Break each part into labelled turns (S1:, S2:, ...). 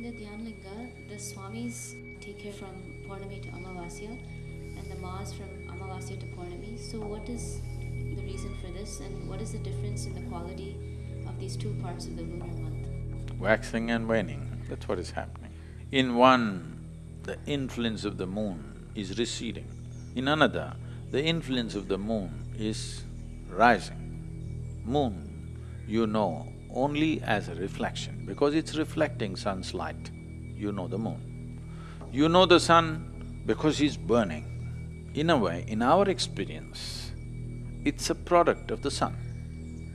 S1: In the Dhyanalinga, the Swamis take care from Purnami to Amavasya and the Maas from Amavasya to Purnami. So, what is the reason for this and what is the difference in the quality of these two parts of the lunar month?
S2: Waxing and waning, that's what is happening. In one, the influence of the moon is receding. In another, the influence of the moon is rising. Moon, you know only as a reflection, because it's reflecting sun's light, you know the moon. You know the sun because he's burning. In a way, in our experience, it's a product of the sun.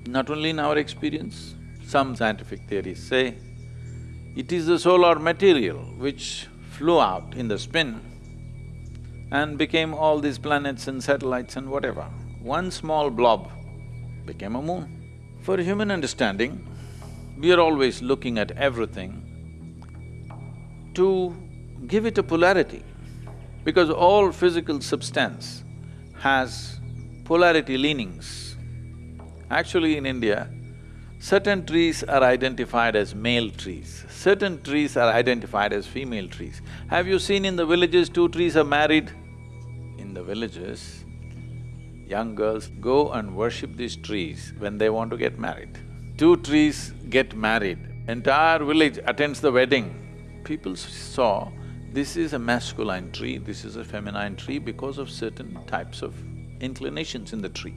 S2: Not only in our experience, some scientific theories say, it is the solar material which flew out in the spin and became all these planets and satellites and whatever. One small blob became a moon. For human understanding, we are always looking at everything to give it a polarity, because all physical substance has polarity leanings. Actually, in India, certain trees are identified as male trees, certain trees are identified as female trees. Have you seen in the villages two trees are married? In the villages, young girls go and worship these trees when they want to get married. Two trees get married, entire village attends the wedding. People saw this is a masculine tree, this is a feminine tree because of certain types of inclinations in the tree.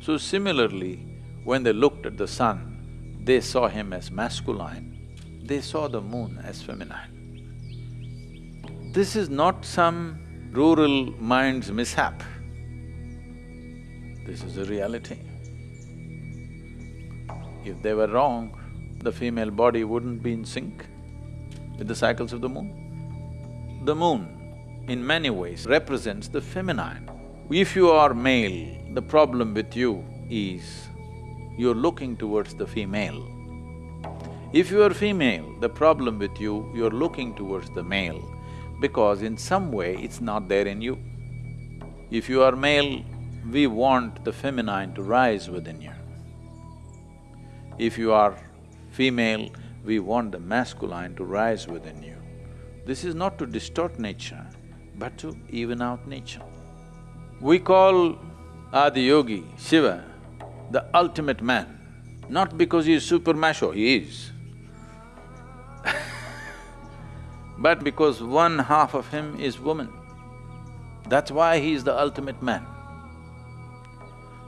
S2: So similarly, when they looked at the sun, they saw him as masculine, they saw the moon as feminine. This is not some rural mind's mishap. This is a reality. If they were wrong, the female body wouldn't be in sync with the cycles of the moon. The moon, in many ways, represents the feminine. If you are male, the problem with you is you're looking towards the female. If you are female, the problem with you, you're looking towards the male because in some way it's not there in you. If you are male, we want the feminine to rise within you. If you are female, we want the masculine to rise within you. This is not to distort nature, but to even out nature. We call Adiyogi, Shiva, the ultimate man, not because he is super macho, he is but because one half of him is woman. That's why he is the ultimate man.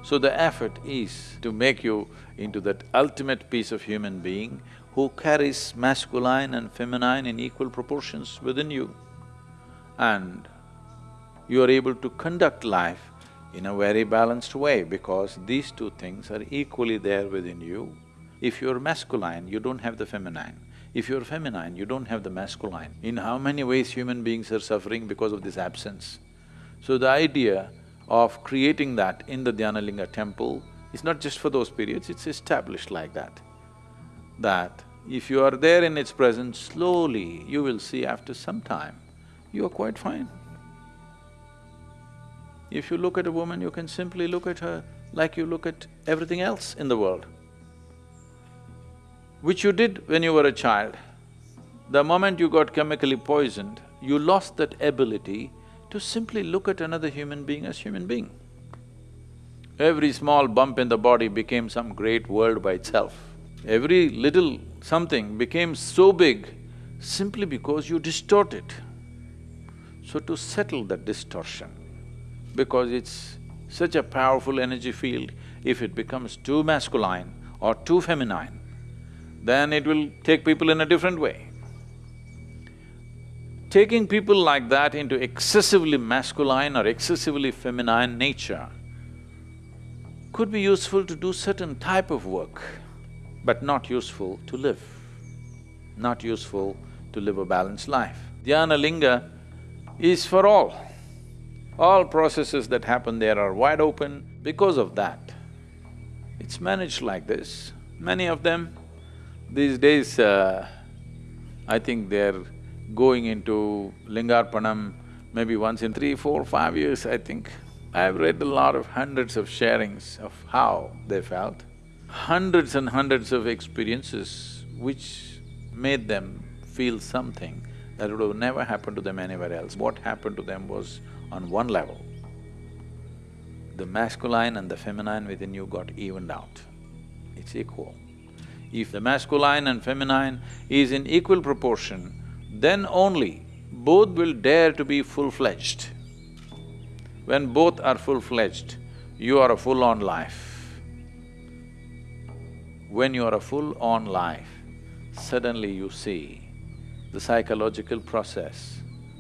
S2: So the effort is to make you into that ultimate piece of human being who carries masculine and feminine in equal proportions within you. And you are able to conduct life in a very balanced way because these two things are equally there within you. If you're masculine, you don't have the feminine. If you're feminine, you don't have the masculine. In how many ways human beings are suffering because of this absence? So the idea of creating that in the Dhyanalinga temple is not just for those periods, it's established like that. That if you are there in its presence, slowly you will see after some time, you are quite fine. If you look at a woman, you can simply look at her like you look at everything else in the world, which you did when you were a child. The moment you got chemically poisoned, you lost that ability to simply look at another human being as human being. Every small bump in the body became some great world by itself. Every little something became so big simply because you distort it. So to settle that distortion, because it's such a powerful energy field, if it becomes too masculine or too feminine, then it will take people in a different way. Taking people like that into excessively masculine or excessively feminine nature could be useful to do certain type of work, but not useful to live, not useful to live a balanced life. Dhyana Linga is for all. All processes that happen there are wide open because of that. It's managed like this. Many of them, these days, uh, I think they're going into Lingarpanam maybe once in three, four, five years, I think. I've read a lot of hundreds of sharings of how they felt, hundreds and hundreds of experiences which made them feel something that would have never happened to them anywhere else. What happened to them was on one level. The masculine and the feminine within you got evened out. It's equal. If the masculine and feminine is in equal proportion, then only both will dare to be full-fledged. When both are full-fledged, you are a full-on life. When you are a full-on life, suddenly you see the psychological process,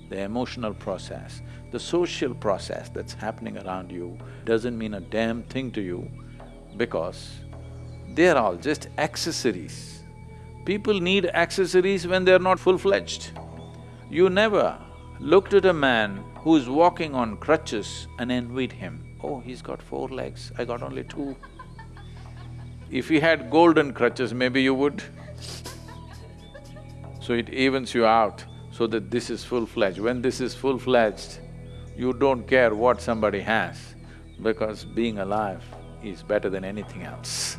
S2: the emotional process, the social process that's happening around you doesn't mean a damn thing to you because they're all just accessories. People need accessories when they're not full-fledged. You never looked at a man who's walking on crutches and envied him. Oh, he's got four legs, I got only two. If he had golden crutches, maybe you would. So it evens you out so that this is full-fledged. When this is full-fledged, you don't care what somebody has because being alive is better than anything else.